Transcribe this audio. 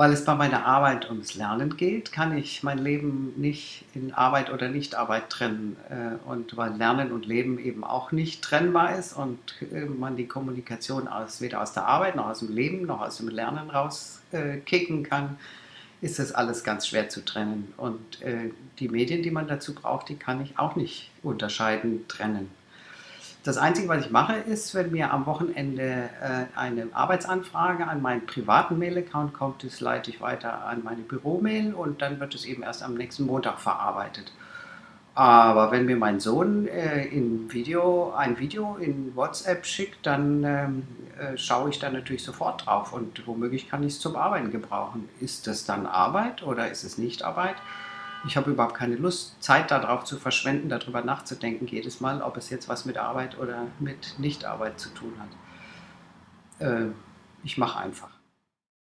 Weil es bei meiner Arbeit ums Lernen geht, kann ich mein Leben nicht in Arbeit oder Nichtarbeit trennen. Äh, und weil Lernen und Leben eben auch nicht trennbar ist und äh, man die Kommunikation aus, weder aus der Arbeit noch aus dem Leben noch aus dem Lernen rauskicken kann, ist das alles ganz schwer zu trennen. Und die Medien, die man dazu braucht, die kann ich auch nicht unterscheiden, trennen. Das Einzige, was ich mache, ist, wenn mir am Wochenende äh, eine Arbeitsanfrage an meinen privaten Mail-Account kommt, das leite ich weiter an meine Büromail und dann wird es eben erst am nächsten Montag verarbeitet. Aber wenn mir mein Sohn äh, in Video, ein Video in WhatsApp schickt, dann ähm, äh, schaue ich da natürlich sofort drauf und womöglich kann ich es zum Arbeiten gebrauchen. Ist das dann Arbeit oder ist es nicht Arbeit? Ich habe überhaupt keine Lust, Zeit darauf zu verschwenden, darüber nachzudenken, jedes Mal, ob es jetzt was mit Arbeit oder mit Nichtarbeit zu tun hat. Äh, ich mache einfach.